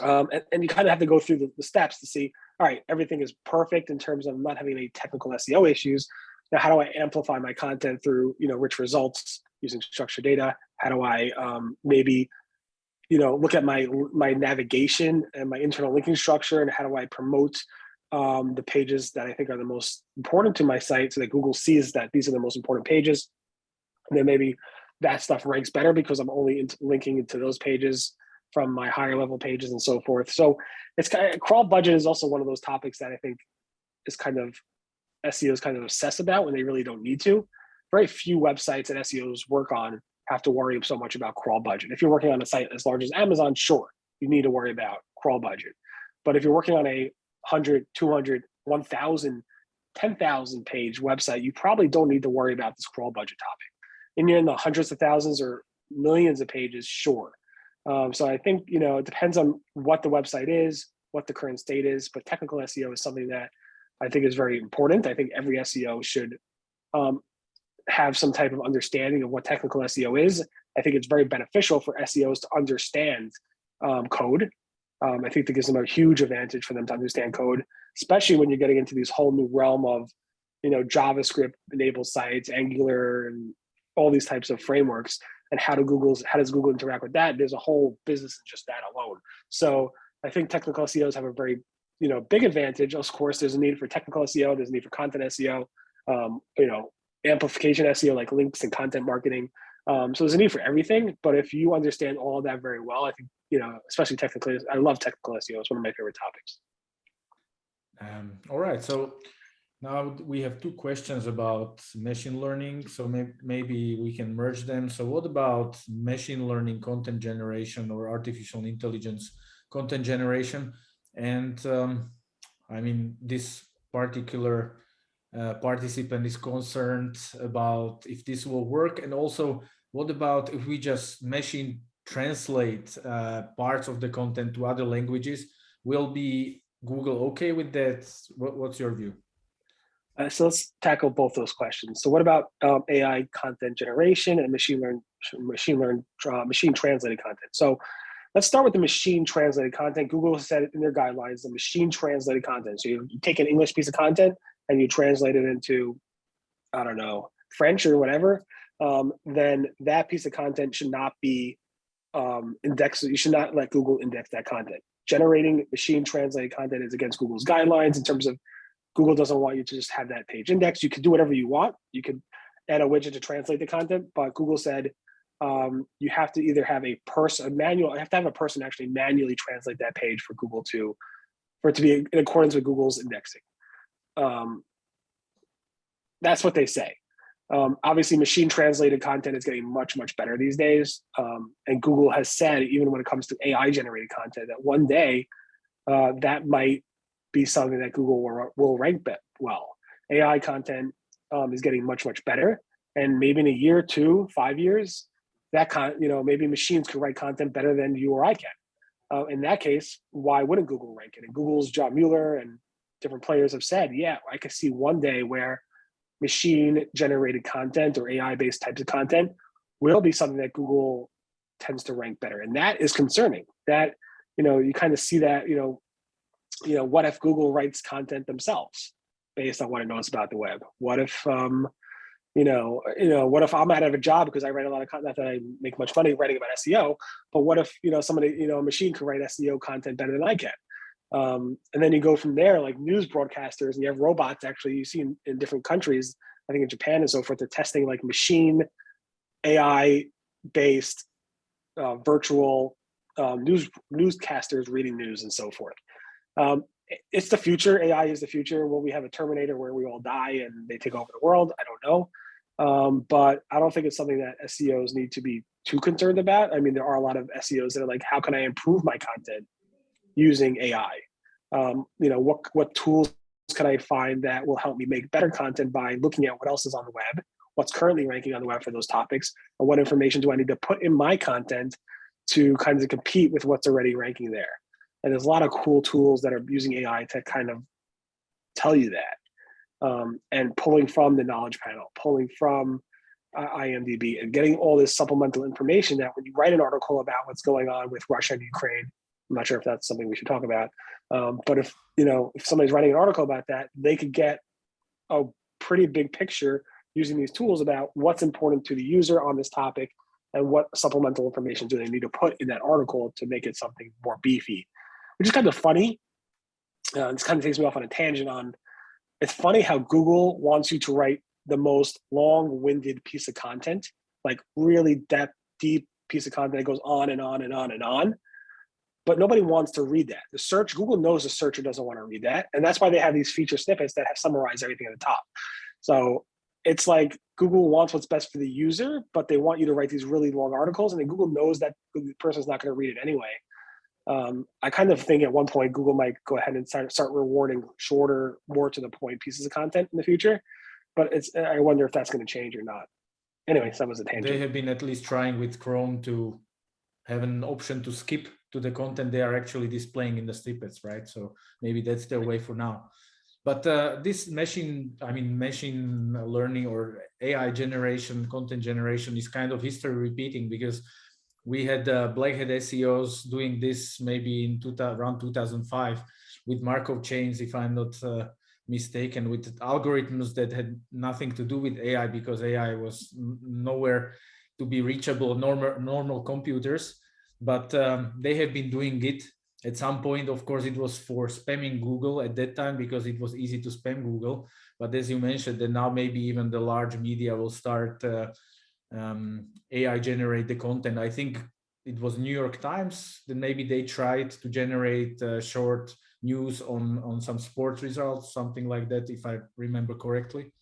Um, and, and, you kind of have to go through the, the, steps to see, all right, everything is perfect in terms of not having any technical SEO issues. Now, how do I amplify my content through, you know, rich results using structured data? How do I um, maybe, you know, look at my my navigation and my internal linking structure and how do I promote um, the pages that I think are the most important to my site so that Google sees that these are the most important pages. And then maybe that stuff ranks better because I'm only into linking into those pages from my higher level pages and so forth. So it's kind of, crawl budget is also one of those topics that I think is kind of SEOs kind of obsess about when they really don't need to. Very few websites that SEOs work on have to worry so much about crawl budget. If you're working on a site as large as Amazon, sure, you need to worry about crawl budget. But if you're working on a 100, 200, 1,000, 10,000 page website, you probably don't need to worry about this crawl budget topic. And you're in the hundreds of thousands or millions of pages, sure. Um, so I think, you know, it depends on what the website is, what the current state is, but technical SEO is something that I think is very important. I think every SEO should um, have some type of understanding of what technical SEO is. I think it's very beneficial for SEOs to understand um, code um, I think that gives them a huge advantage for them to understand code, especially when you're getting into these whole new realm of, you know, JavaScript enabled sites, Angular, and all these types of frameworks. And how do Google's how does Google interact with that? There's a whole business in just that alone. So I think technical SEOs have a very, you know, big advantage. Of course, there's a need for technical SEO. There's a need for content SEO. Um, you know, amplification SEO like links and content marketing. Um, so there's a need for everything, but if you understand all of that very well, I think, you know, especially technically, I love technical SEO. It's one of my favorite topics. Um, all right. So now we have two questions about machine learning. So may maybe we can merge them. So what about machine learning content generation or artificial intelligence content generation? And um, I mean, this particular uh, participant is concerned about if this will work and also what about if we just machine translate uh, parts of the content to other languages. Will be google okay with that? What, what's your view? Uh, so let's tackle both those questions. So what about um, ai content generation and machine learn machine learn uh, machine translated content? So let's start with the machine translated content. Google said in their guidelines the machine translated content. So you, you take an english piece of content and you translate it into, I don't know, French or whatever, um, then that piece of content should not be um, indexed. You should not let Google index that content. Generating machine translated content is against Google's guidelines in terms of Google doesn't want you to just have that page index. You can do whatever you want. You could add a widget to translate the content, but Google said um, you have to either have a person, a manual, you have to have a person actually manually translate that page for Google to, for it to be in accordance with Google's indexing. Um, that's what they say. Um, obviously, machine translated content is getting much, much better these days. Um, and Google has said, even when it comes to AI generated content, that one day uh, that might be something that Google will, will rank well. AI content um, is getting much, much better. And maybe in a year, two, five years, that con, you know, maybe machines could write content better than you or I can. Uh, in that case, why wouldn't Google rank it? And Google's John Mueller and different players have said, yeah, I could see one day where machine generated content or AI based types of content will be something that Google tends to rank better. And that is concerning that, you know, you kind of see that, you know, you know, what if Google writes content themselves based on what it knows about the web? What if, um, you know, you know, what if I'm out of a job because I write a lot of content, that I make much money writing about SEO, but what if, you know, somebody, you know, a machine could write SEO content better than I can? Um, and then you go from there, like news broadcasters, and you have robots actually you see in, in different countries, I think in Japan and so forth, they're testing like machine AI based uh, virtual um, news newscasters reading news and so forth. Um, it's the future. AI is the future. Will we have a Terminator where we all die and they take over the world? I don't know. Um, but I don't think it's something that SEOs need to be too concerned about. I mean, there are a lot of SEOs that are like, how can I improve my content using AI? Um, you know, what what tools can I find that will help me make better content by looking at what else is on the web, what's currently ranking on the web for those topics, and what information do I need to put in my content to kind of compete with what's already ranking there. And there's a lot of cool tools that are using AI to kind of tell you that. Um, and pulling from the knowledge panel, pulling from uh, IMDb and getting all this supplemental information that when you write an article about what's going on with Russia and Ukraine, I'm not sure if that's something we should talk about, um, but if, you know, if somebody's writing an article about that, they could get a pretty big picture using these tools about what's important to the user on this topic and what supplemental information do they need to put in that article to make it something more beefy which is kind of funny. Uh, this kind of takes me off on a tangent on, it's funny how Google wants you to write the most long-winded piece of content, like really depth, deep piece of content that goes on and on and on and on. But nobody wants to read that. The search, Google knows the searcher doesn't want to read that. And that's why they have these feature snippets that have summarized everything at the top. So it's like Google wants what's best for the user, but they want you to write these really long articles. And then Google knows that the person's not going to read it anyway um, I kind of think at one point Google might go ahead and start, start rewarding shorter, more to the point pieces of content in the future. But it's I wonder if that's going to change or not. Anyway, that was a tangent. They have been at least trying with Chrome to have an option to skip to the content they are actually displaying in the snippets, right? So maybe that's their way for now. But uh, this machine, I mean, machine learning or AI generation, content generation is kind of history repeating because we had uh, Blackhat SEOs doing this maybe in two, around 2005 with Markov chains, if I'm not uh, mistaken, with algorithms that had nothing to do with AI because AI was nowhere to be reachable normal normal computers. But um, they have been doing it at some point. Of course, it was for spamming Google at that time because it was easy to spam Google. But as you mentioned, that now maybe even the large media will start uh, um, AI generate the content. I think it was New York Times that maybe they tried to generate uh, short news on on some sports results, something like that, if I remember correctly.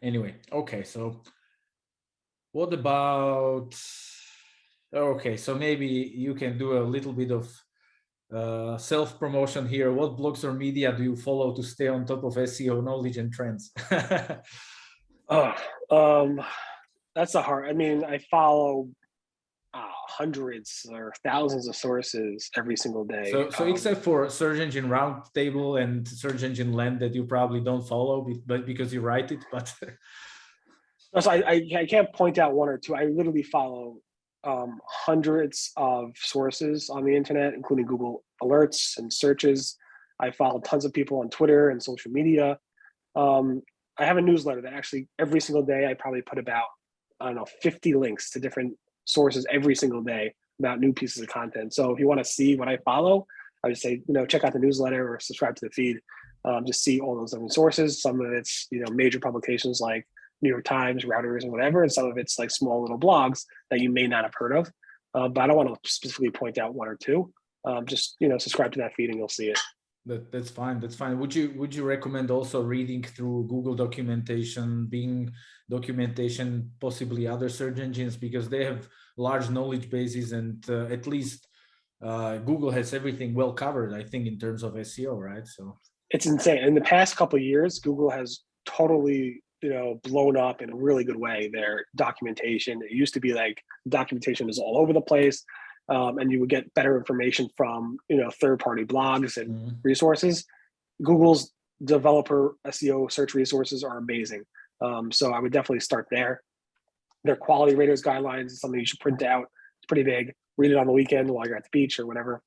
Anyway, okay, so what about, okay, so maybe you can do a little bit of uh, self-promotion here. What blogs or media do you follow to stay on top of SEO knowledge and trends? Oh, um, that's a hard. I mean, I follow uh, hundreds or thousands of sources every single day. So, so um, except for Search Engine Roundtable and Search Engine Land that you probably don't follow, but because you write it, but. so I, I, I can't point out one or two. I literally follow um, hundreds of sources on the internet, including Google alerts and searches. I follow tons of people on Twitter and social media. Um, I have a newsletter that actually every single day I probably put about, I don't know, 50 links to different sources every single day about new pieces of content. So if you want to see what I follow, I would say, you know, check out the newsletter or subscribe to the feed. Um, just see all those different sources. Some of it's, you know, major publications like New York Times, Reuters, and whatever. And some of it's like small little blogs that you may not have heard of. Uh, but I don't want to specifically point out one or two. Um, just, you know, subscribe to that feed and you'll see it. that that's fine that's fine would you would you recommend also reading through google documentation Bing documentation possibly other search engines because they have large knowledge bases and uh, at least uh, google has everything well covered i think in terms of seo right so it's insane in the past couple years google has totally you know blown up in a really good way their documentation it used to be like documentation is all over the place um, and you would get better information from you know third-party blogs and mm resources. Google's developer SEO search resources are amazing. Um, so I would definitely start there. Their quality raters guidelines is something you should print out. It's pretty big. Read it on the weekend while you're at the beach or whatever.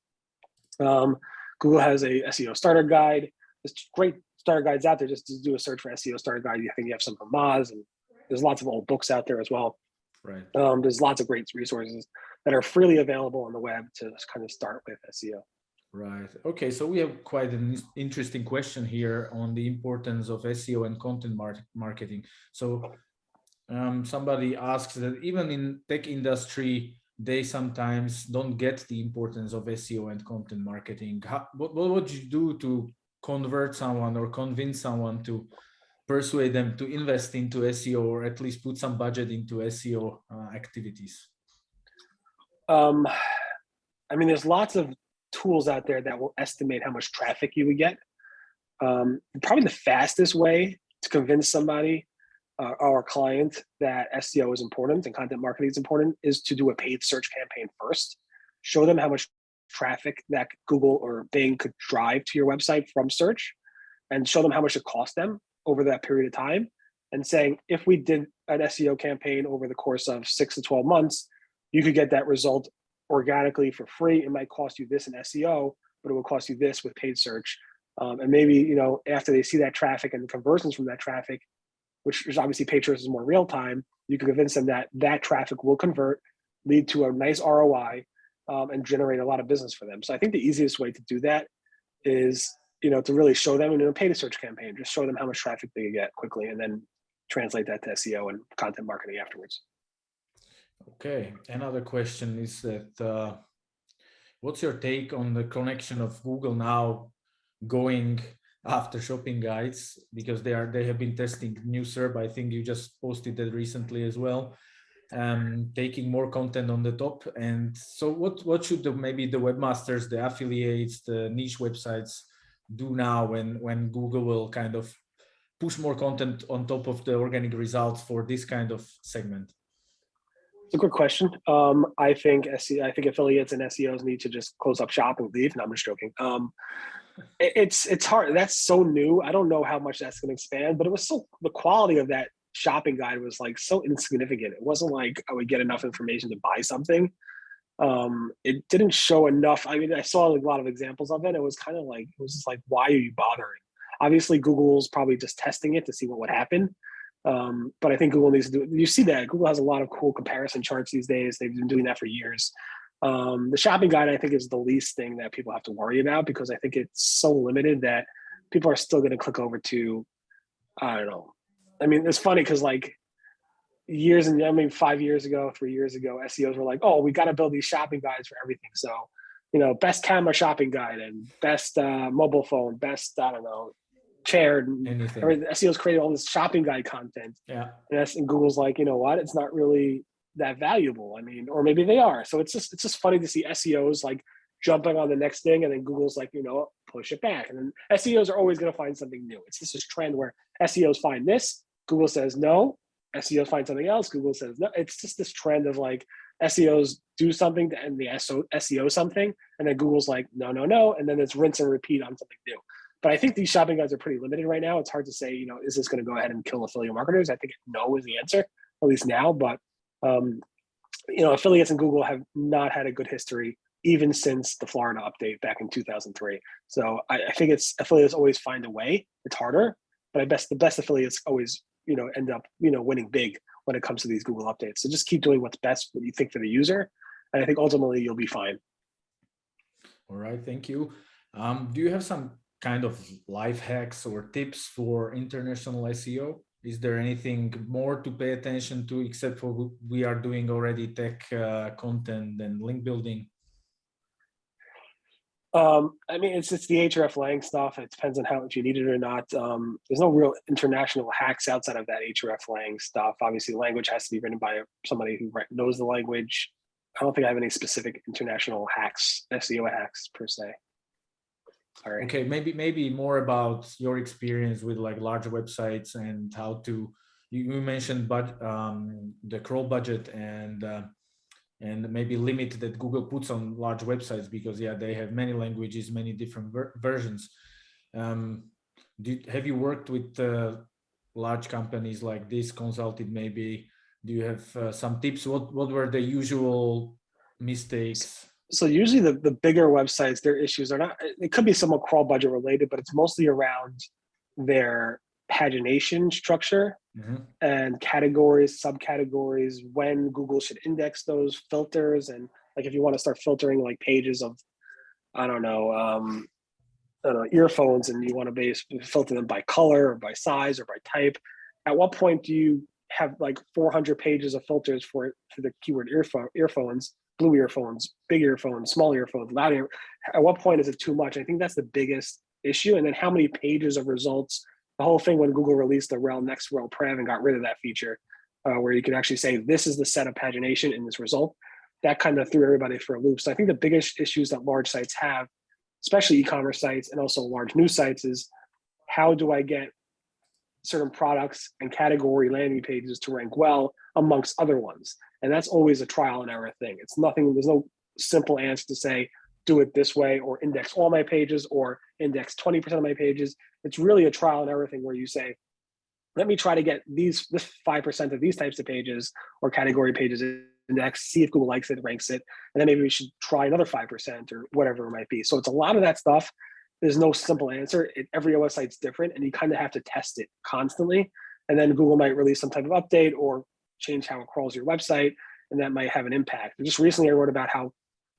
Um, Google has a SEO starter guide. it's great starter guides out there. Just to do a search for SEO starter guide. You think you have some from Moz, and there's lots of old books out there as well. Right. Um, there's lots of great resources that are freely available on the web to kind of start with SEO. Right. Okay. So we have quite an interesting question here on the importance of SEO and content mar marketing. So um, somebody asks that even in tech industry, they sometimes don't get the importance of SEO and content marketing. How, what, what would you do to convert someone or convince someone to persuade them to invest into SEO or at least put some budget into SEO uh, activities? Um, I mean, there's lots of tools out there that will estimate how much traffic you would get. Um, probably the fastest way to convince somebody uh, or a client that SEO is important and content marketing is important is to do a paid search campaign first. Show them how much traffic that Google or Bing could drive to your website from search and show them how much it cost them over that period of time and saying if we did an SEO campaign over the course of six to 12 months, you could get that result organically for free. It might cost you this in SEO, but it will cost you this with paid search. Um, and maybe, you know, after they see that traffic and the conversions from that traffic, which is obviously paid is more real time, you can convince them that that traffic will convert, lead to a nice ROI, um, and generate a lot of business for them. So I think the easiest way to do that is you know, to really show them in a paid search campaign, just show them how much traffic they get quickly and then translate that to SEO and content marketing afterwards. Okay, another question is that uh, what's your take on the connection of Google now going after shopping guides because they are they have been testing new SERP. I think you just posted that recently as well. Um, taking more content on the top. And so what what should the maybe the webmasters, the affiliates, the niche websites do now when when Google will kind of push more content on top of the organic results for this kind of segment? It's a good question. Um, I think SEO, I think affiliates and SEOs need to just close up shop and leave. No, I'm just joking. Um, it, it's it's hard. That's so new. I don't know how much that's going to expand, but it was so the quality of that shopping guide was like so insignificant. It wasn't like I would get enough information to buy something. Um it didn't show enough. I mean i saw a lot of examples of it. It was kind of like it was just like why are you bothering? Obviously google's probably just testing it to see what would happen. Um but i think google needs to do you see that google has a lot of cool comparison charts these days. They've been doing that for years. Um the shopping guide i think is the least thing that people have to worry about because i think it's so limited that people are still going to click over to i don't know i mean it's funny because like years and I mean five years ago, three years ago, SEOs were like, oh, we got to build these shopping guides for everything. So, you know, best camera shopping guide and best uh, mobile phone, best I don't know, chair. Anything. SEOs created all this shopping guide content. Yeah. And, and Google's like, you know what? It's not really that valuable. I mean, or maybe they are. So it's just it's just funny to see SEOs like jumping on the next thing, and then Google's like, you know, push it back. And then SEOs are always going to find something new. It's just this trend where SEOs find this, Google says no, SEO find something else. Google says no. It's just this trend of like SEOs do something and the SEO something, and then Google's like no, no, no, and then it's rinse and repeat on something new. But I think these shopping guides are pretty limited right now. It's hard to say, you know, is this going to go ahead and kill affiliate marketers? I think no is the answer, at least now. But um, you know, affiliates and Google have not had a good history even since the Florida update back in 2003. So I, I think it's affiliates always find a way. It's harder, but I best the best affiliates always you know end up you know winning big when it comes to these Google updates. So just keep doing what's best, what you think for the user, and I think ultimately you'll be fine. All right, thank you. Um, do you have some kind of life hacks or tips for international SEO? Is there anything more to pay attention to except for we are doing already tech uh, content and link building? Um, I mean, it's it's the href lang stuff. It depends on how much you need it or not. Um, there's no real international hacks outside of that href lang stuff. Obviously, language has to be written by somebody who knows the language. I don't think I have any specific international hacks, SEO hacks per se. Okay, maybe maybe more about your experience with like large websites and how to. You, you mentioned but um, the crawl budget and uh, and maybe limit that Google puts on large websites because yeah they have many languages, many different ver versions. Um, do, have you worked with uh, large companies like this? Consulted maybe? Do you have uh, some tips? What what were the usual mistakes? so usually the, the bigger websites, their issues are not, it could be somewhat crawl budget related, but it's mostly around their pagination structure Mhm. and categories, subcategories, when Google should index those filters. And like, if you want to start filtering like pages of, I don't know, um, I don't know, earphones and you want to base filter them by color or by size or by type. At what point do you have like 400 pages of filters for, for the keyword earphone, earphones blue earphones, big earphones, small earphones, loud ear. At what point is it too much? I think that's the biggest issue. And then how many pages of results? The whole thing when Google released the rel next rel prev and got rid of that feature, uh, where you could actually say this is the set of pagination in this result. That kind of threw everybody for a loop. So I think the biggest issues that large sites have, especially e-commerce sites and also large news sites, is how do I get certain products and category landing pages to rank well amongst other ones? And that's always a trial and error thing. It's nothing, there's no simple answer to say, do it this way or index all my pages or index 20% of my pages. It's really a trial and everything where you say, let me try to get these this 5% of these types of pages or category pages index, see if Google likes it, ranks it, and then maybe we should try another 5% or whatever it might be. So it's a lot of that stuff. There's no simple answer. It, every OS site's different and you kind of have to test it constantly. And then Google might release some type of update or change how it crawls your website, and that might have an impact. Just recently, I wrote about how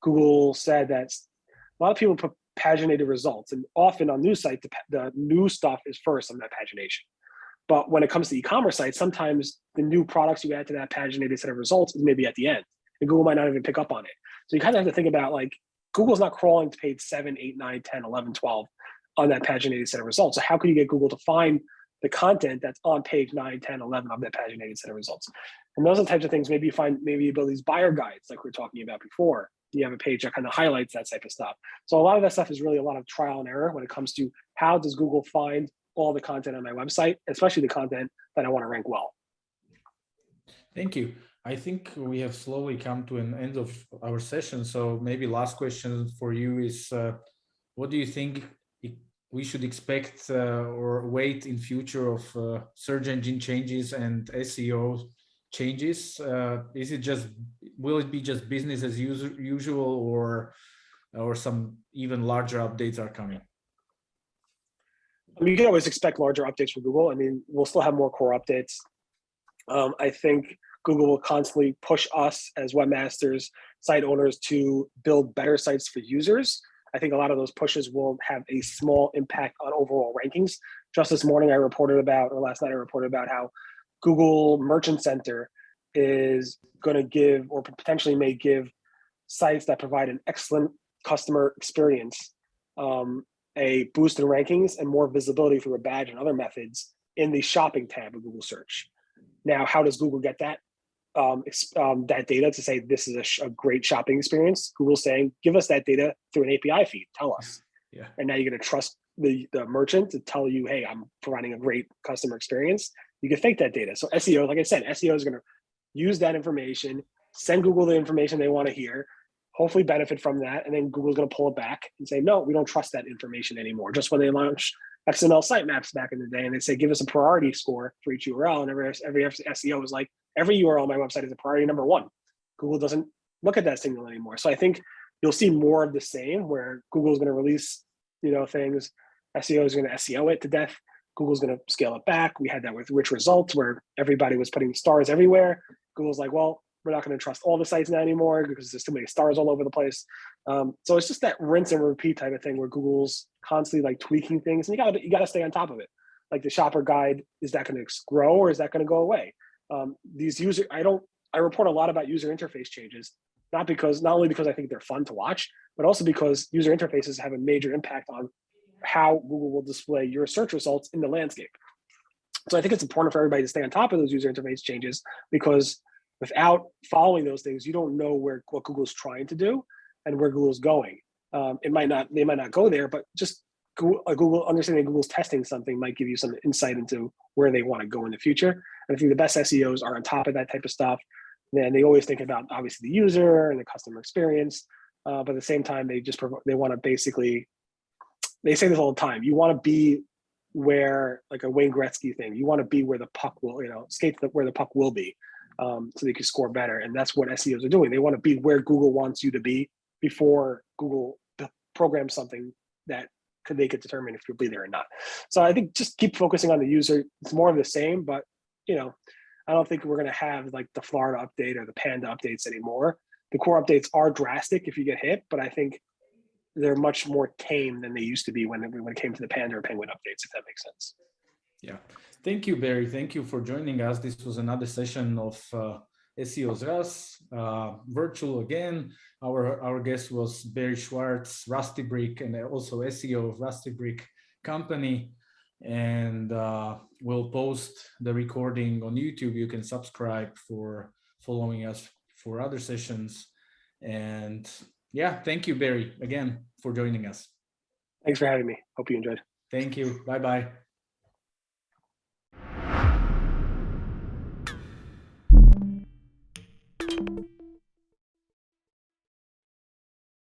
Google said that a lot of people put paginated results, and often on news sites, the, the new stuff is first on that pagination. But when it comes to e-commerce sites, sometimes the new products you add to that paginated set of results is maybe at the end, and Google might not even pick up on it. So you kind of have to think about like Google's not crawling to page 7, 8, 9, 10, 11, 12 on that paginated set of results. So how can you get Google to find the content that's on page 9, 10, 11 of that paginated set of results. And those are the types of things, maybe you find, maybe you build these buyer guides like we are talking about before. You have a page that kind of highlights that type of stuff. So a lot of that stuff is really a lot of trial and error when it comes to how does Google find all the content on my website, especially the content that I want to rank well. Thank you. I think we have slowly come to an end of our session. So maybe last question for you is, uh, what do you think we should expect uh, or wait in future of uh, search engine changes and SEO changes? Uh, is it just, will it be just business as usual or, or some even larger updates are coming? I mean, you can always expect larger updates from Google. I mean, we'll still have more core updates. Um, I think Google will constantly push us as webmasters, site owners to build better sites for users. I think a lot of those pushes will have a small impact on overall rankings. Just this morning, I reported about, or last night, I reported about how Google Merchant Center is going to give, or potentially may give, sites that provide an excellent customer experience um, a boost in rankings and more visibility through a badge and other methods in the shopping tab of Google search. Now, how does Google get that? um, um, that data to say this is a, a, great shopping experience. Google's saying, give us that data through an API feed. Tell us. Yeah. And now you're going to trust the, the merchant to tell you, hey, I'm providing a great customer experience. You can fake that data. So SEO, like I said, SEO is going to use that information, send Google the information they want to hear, hopefully benefit from that, and then Google's going to pull it back and say, no, we don't trust that information anymore. Just when they launch XML sitemaps back in the day, and they say, give us a priority score for each URL, and every every SEO is like, every URL on my website is a priority number one. Google doesn't look at that signal anymore. So I think you'll see more of the same where Google's going to release, you know, things. SEO is going to SEO it to death. Google's going to scale it back. We had that with rich results where everybody was putting stars everywhere. Google's like, well, we're not going to trust all the sites now anymore because there's too many stars all over the place. Um, so it's just that rinse and repeat type of thing where Google's constantly like tweaking things, and you got to you got to stay on top of it. Like the shopper guide, is that going to grow or is that going to go away? um, these user, I don't, I report a lot about user interface changes. not because not only because I think they're fun to watch, but also because user interfaces have a major impact on how Google will display your search results in the landscape. So I think it's important for everybody to stay on top of those user interface changes because without following those things, you don't know where what Google's trying to do and where Google's going. Um, it might not, they might not go there, but just Google, Google understanding Google's testing something might give you some insight into where they want to go in the future. And I think the best SEOs are on top of that type of stuff. And they always think about obviously the user and the customer experience, uh, but at the same time, they just they want to basically they say this all the time. You want to be where like a Wayne Gretzky thing. You want to be where the puck will, you know, skate the, where the puck will be, um, so they can score better. And that's what SEOs are doing. They want to be where Google wants you to be before Google programs something that could they could determine if you'll be there or not. So I think just keep focusing on the user. It's more of the same, but you know, I don't think we're gonna have like the Florida update or the Panda updates anymore. The core updates are drastic if you get hit, but I think they're much more tame than they used to be when it, when it came to the Panda or Penguin updates, if that makes sense. Yeah, thank you, Barry. Thank you for joining us. This was another session of uh, CEO's Russ, uh, virtual again. Our, our guest was Barry Schwartz, RustyBrick, and also SEO of RustyBrick company. And uh, we'll post the recording on YouTube. You can subscribe for following us for other sessions. And yeah, thank you, Barry, again, for joining us. Thanks for having me. Hope you enjoyed. Thank you. Bye-bye.